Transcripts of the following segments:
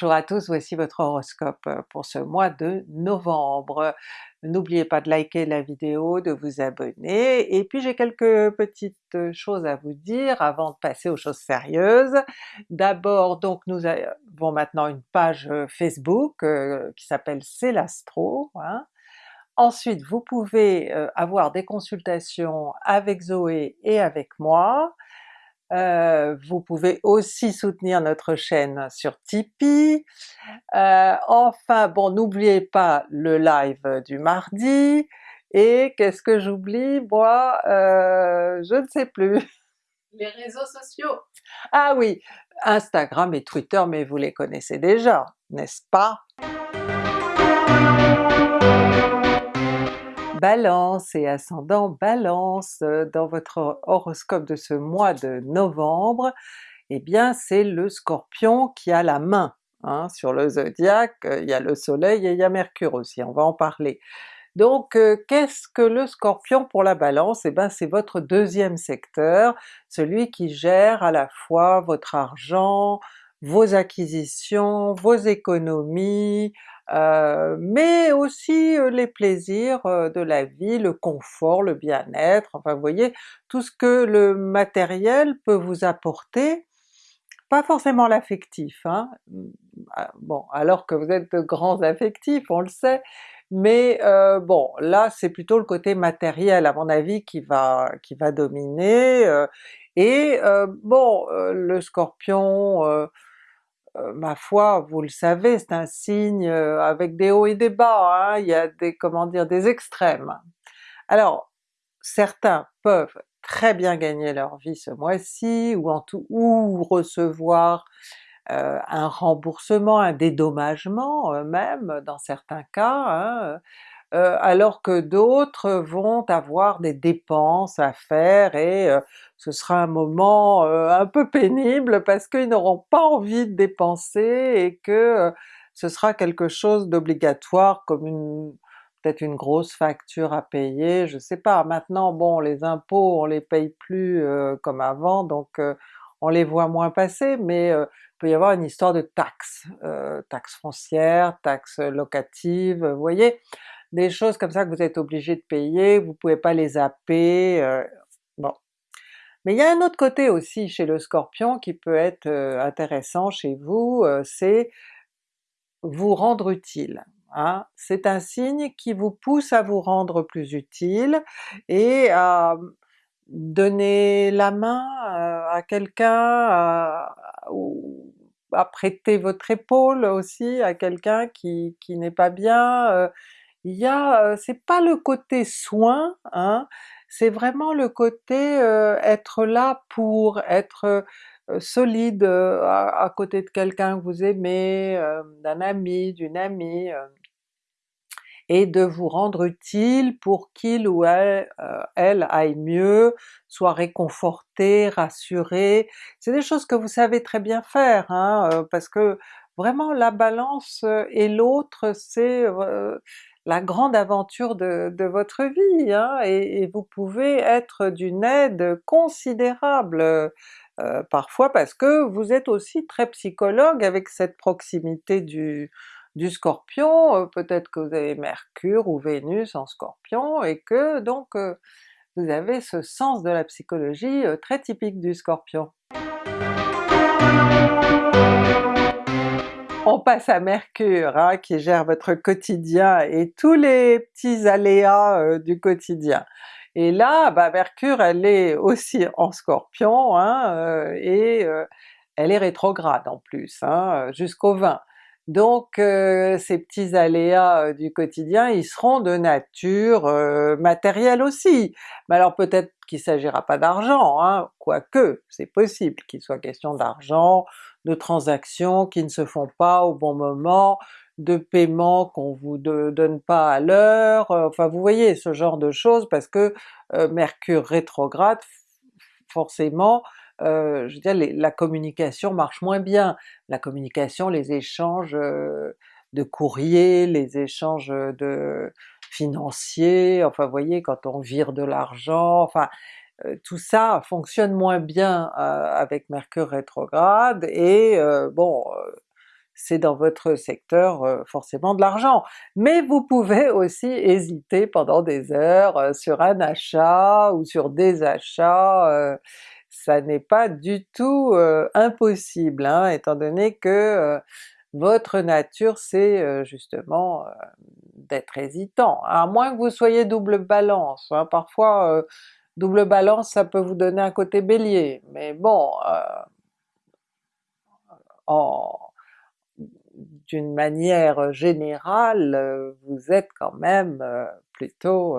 Bonjour à tous, voici votre horoscope pour ce mois de novembre. N'oubliez pas de liker la vidéo, de vous abonner, et puis j'ai quelques petites choses à vous dire avant de passer aux choses sérieuses. D'abord donc nous avons maintenant une page Facebook qui s'appelle C'est l'Astro, hein. Ensuite vous pouvez avoir des consultations avec Zoé et avec moi, euh, vous pouvez aussi soutenir notre chaîne sur Tipeee. Euh, enfin bon, n'oubliez pas le live du mardi, et qu'est-ce que j'oublie? Moi? Euh, je ne sais plus. Les réseaux sociaux! Ah oui, Instagram et Twitter, mais vous les connaissez déjà, n'est-ce pas? Balance et ascendant Balance, euh, dans votre horoscope de ce mois de novembre, eh bien c'est le Scorpion qui a la main. Hein, sur le zodiaque, euh, il y a le soleil et il y a Mercure aussi, on va en parler. Donc euh, qu'est-ce que le Scorpion pour la Balance? Eh bien c'est votre deuxième secteur, celui qui gère à la fois votre argent, vos acquisitions, vos économies, euh, mais aussi euh, les plaisirs euh, de la vie, le confort, le bien-être, enfin vous voyez, tout ce que le matériel peut vous apporter, pas forcément l'affectif, hein, mmh, ah, bon alors que vous êtes de grands affectifs, on le sait, mais bon là c'est plutôt le côté matériel à mon avis qui va, qui va dominer, et bon le Scorpion euh, ma foi, vous le savez, c'est un signe euh, avec des hauts et des bas, hein, il y a des, comment dire, des extrêmes. Alors certains peuvent très bien gagner leur vie ce mois-ci, ou en tout, ou recevoir euh, un remboursement, un dédommagement même dans certains cas, hein, euh, alors que d'autres vont avoir des dépenses à faire et euh, ce sera un moment euh, un peu pénible parce qu'ils n'auront pas envie de dépenser et que ce sera quelque chose d'obligatoire comme une peut-être une grosse facture à payer, je sais pas. Maintenant bon les impôts on les paye plus comme avant donc on les voit moins passer, mais il peut y avoir une histoire de taxes, taxes foncières, taxes locatives, vous voyez? Des choses comme ça que vous êtes obligé de payer, vous pouvez pas les zapper, euh, bon. Mais il y a un autre côté aussi chez le Scorpion qui peut être euh, intéressant chez vous, euh, c'est vous rendre utile. Hein? C'est un signe qui vous pousse à vous rendre plus utile et à donner la main à quelqu'un, à, à, prêter votre épaule aussi à quelqu'un qui, qui n'est pas bien, il y a, c'est pas le côté soin, hein, c'est vraiment le côté être là pour, être solide à, côté de quelqu'un que vous aimez, d'un ami, d'une amie, et de vous rendre utile pour qu'il ou elle, elle aille mieux, soit réconforté, rassuré. C'est des choses que vous savez très bien faire, hein, parce que vraiment la Balance et l'autre c'est la grande aventure de, votre vie, hein, et, vous pouvez être d'une aide considérable euh, parfois parce que vous êtes aussi très psychologue avec cette proximité du, Scorpion, euh, peut-être que vous avez Mercure ou Vénus en Scorpion, et que donc euh, vous avez ce sens de la psychologie très typique du Scorpion. On passe à Mercure hein, qui gère votre quotidien et tous les petits aléas euh, du quotidien. Et là, bah, Mercure elle est aussi en Scorpion, hein, euh, et euh, elle est rétrograde en plus, hein, jusqu'au 20. Donc ces petits aléas du quotidien, ils seront de nature matérielle aussi. Mais alors peut-être qu'il s'agira pas d'argent, hein, quoique c'est possible qu'il soit question d'argent, de transactions qui ne se font pas au bon moment, de paiements qu'on vous donne pas à l'heure, euh, enfin vous voyez ce genre de choses parce que euh, Mercure rétrograde, forcément, euh, je veux dire la communication marche moins bien. La communication, les échanges de courrier, les échanges de financiers, enfin vous voyez quand on vire de l'argent, enfin euh, tout ça fonctionne moins bien euh, avec Mercure rétrograde, et euh, bon, c'est dans votre secteur forcément de l'argent. Mais vous pouvez aussi hésiter pendant des heures sur un achat ou sur des achats, ça n'est pas du tout impossible, hein, étant donné que votre nature c'est justement d'être hésitant, à moins que vous soyez double balance, hein. parfois double balance ça peut vous donner un côté bélier, mais bon, d'une manière générale, vous êtes quand même plutôt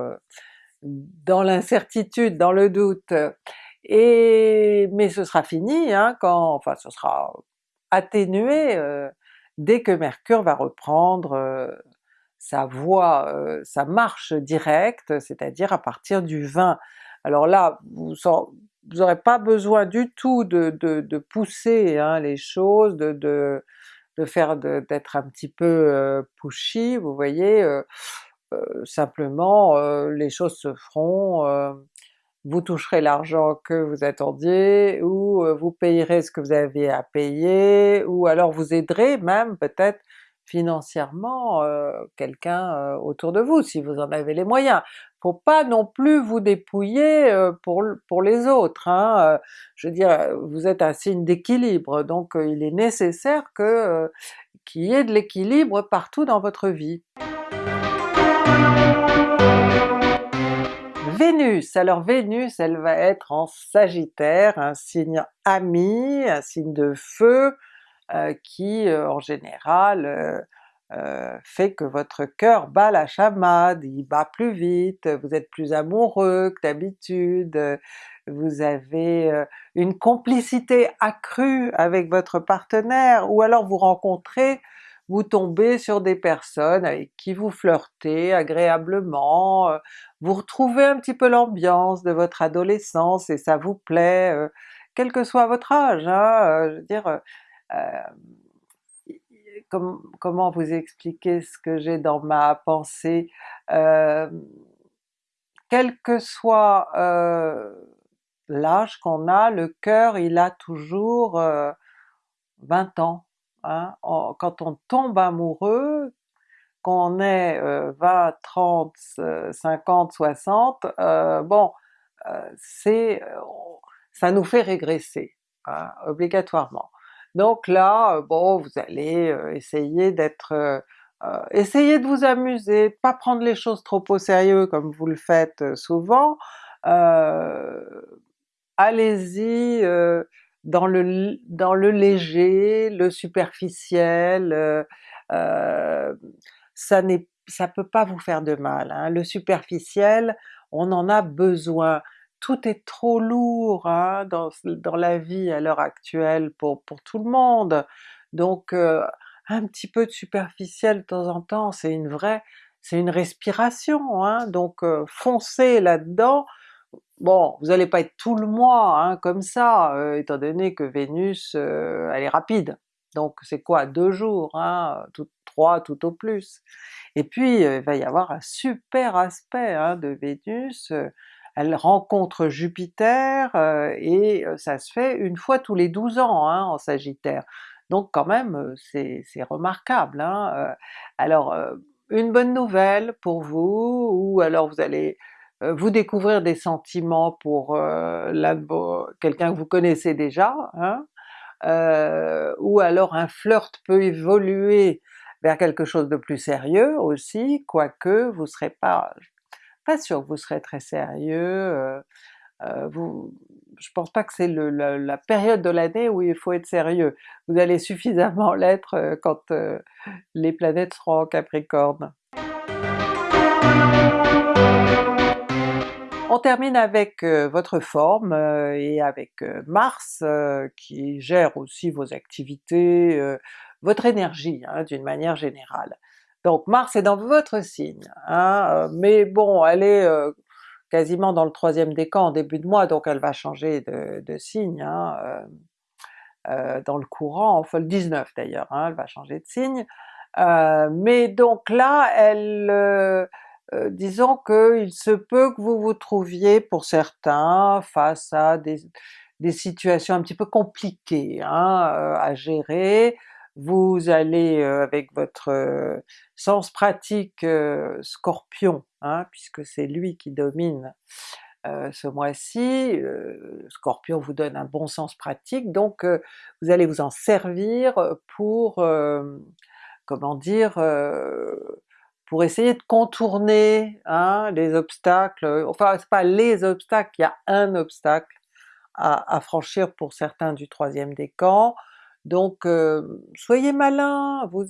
dans l'incertitude, dans le doute. Et mais ce sera fini hein, quand, enfin ce sera atténué dès que Mercure va reprendre sa voie, sa marche directe, c'est-à-dire à partir du 20. Alors là, vous n'aurez pas besoin du tout de, de, pousser hein, les choses, de, de, de faire d'être un petit peu pushy, vous voyez, simplement les choses se feront, vous toucherez l'argent que vous attendiez, ou vous payerez ce que vous avez à payer, ou alors vous aiderez même peut-être financièrement quelqu'un autour de vous, si vous en avez les moyens. Faut pas non plus vous dépouiller pour, pour les autres, hein. je veux dire, vous êtes un signe d'équilibre, donc il est nécessaire que qu'il y ait de l'équilibre partout dans votre vie. Vénus, alors Vénus elle va être en Sagittaire, un signe ami, un signe de feu, euh, qui euh, en général euh, fait que votre cœur bat la chamade, il bat plus vite, vous êtes plus amoureux que d'habitude, vous avez une complicité accrue avec votre partenaire, ou alors vous rencontrez vous tombez sur des personnes avec qui vous flirtez agréablement, euh, vous retrouvez un petit peu l'ambiance de votre adolescence et ça vous plaît, euh, quel que soit votre âge, hein, euh, je veux dire, comment vous expliquer ce que j'ai dans ma pensée, quel que soit l'âge qu'on a, le cœur il a toujours 20 ans, Hein, quand on tombe amoureux, qu'on est 20, 30, 50, 60, bon, euh, c'est euh, ça nous fait régresser, hein, obligatoirement. Donc là, bon, vous allez euh, essayer d'être... essayer de vous amuser, de pas prendre les choses trop au sérieux comme vous le faites souvent, allez-y dans le, dans le léger, le superficiel, euh, euh, ça n'est ça peut pas vous faire de mal. Hein. Le superficiel, on en a besoin. Tout est trop lourd hein, dans, dans, la vie à l'heure actuelle pour, pour tout le monde. Donc euh, un petit peu de superficiel de temps en temps, c'est une vraie, c'est une respiration, hein. donc foncez là-dedans, Bon, vous n'allez pas être tout le mois hein, comme ça, euh, étant donné que Vénus euh, elle est rapide, donc c'est quoi, deux jours, hein, tout, trois tout au plus. Et puis euh, il va y avoir un super aspect hein, de Vénus, elle rencontre Jupiter et ça se fait une fois tous les 12 ans hein, en Sagittaire. Donc quand même c'est remarquable. Hein. Alors une bonne nouvelle pour vous, ou alors vous allez vous découvrir des sentiments pour euh, quelqu'un que vous connaissez déjà, hein, euh, ou alors un flirt peut évoluer vers quelque chose de plus sérieux aussi, quoique vous serez pas, pas sûr que vous serez très sérieux, vous, je pense pas que c'est la, la, période de l'année où il faut être sérieux, vous allez suffisamment l'être quand les planètes seront en Capricorne. On termine avec euh, votre forme euh, et avec euh, Mars qui gère aussi vos activités, votre énergie hein, d'une manière générale. Donc Mars est dans votre signe, hein, mais bon elle est quasiment dans le troisième décan en début de mois, donc elle va changer de, signe hein, dans le courant, enfin le 19 d'ailleurs, elle va changer de signe. mais donc là elle euh, disons qu'il se peut que vous vous trouviez pour certains face à des, situations un petit peu compliquées hein, euh, à gérer, vous allez avec votre sens pratique Scorpion, hein, puisque c'est lui qui domine ce mois-ci, Scorpion vous donne un bon sens pratique, donc vous allez vous en servir pour, comment dire, pour essayer de contourner hein, les obstacles, enfin c'est pas les obstacles, il y a un obstacle à, franchir pour certains du troisième décan, donc soyez malin, vous,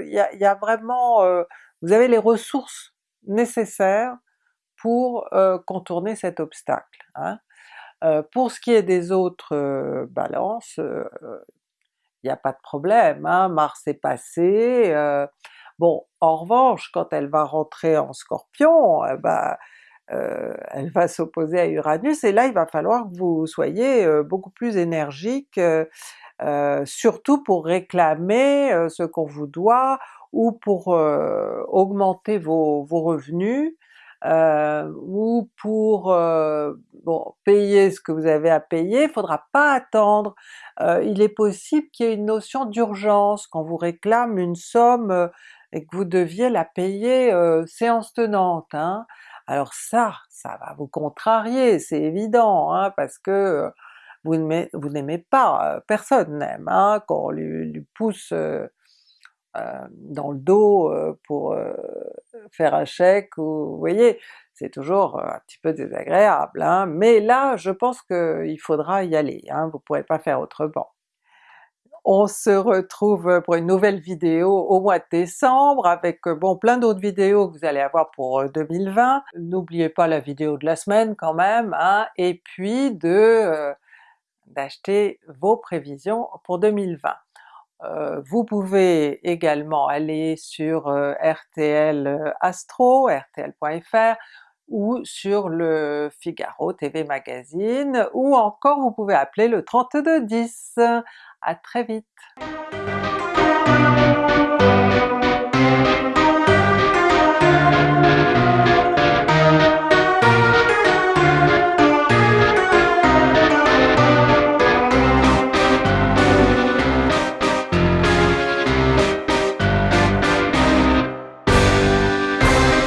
il y, a, vraiment, vous avez les ressources nécessaires pour contourner cet obstacle. Hein. pour ce qui est des autres balances, il n'y a pas de problème, hein, Mars est passé, bon en revanche quand elle va rentrer en Scorpion, eh ben, elle va s'opposer à Uranus et là il va falloir que vous soyez beaucoup plus énergique, surtout pour réclamer ce qu'on vous doit ou pour augmenter vos, vos revenus, euh, ou pour euh, bon, payer ce que vous avez à payer, il faudra pas attendre. Euh, il est possible qu'il y ait une notion d'urgence, qu'on vous réclame une somme et que vous deviez la payer séance tenante. Hein. Alors ça, ça va vous contrarier, c'est évident, hein, parce que vous n'aimez pas, personne n'aime hein, qu'on lui, lui, pousse dans le dos pour faire un chèque, ou vous voyez, c'est toujours un petit peu désagréable, hein. mais là je pense qu'il faudra y aller, hein, vous pourrez pas faire autrement. On se retrouve pour une nouvelle vidéo au mois de décembre avec bon plein d'autres vidéos que vous allez avoir pour 2020. N'oubliez pas la vidéo de la semaine quand même, hein, et puis de d'acheter vos prévisions pour 2020. Euh, vous pouvez également aller sur euh, RTL euh, Astro, rtl.fr, ou sur le Figaro TV Magazine, ou encore vous pouvez appeler le 3210. À très vite.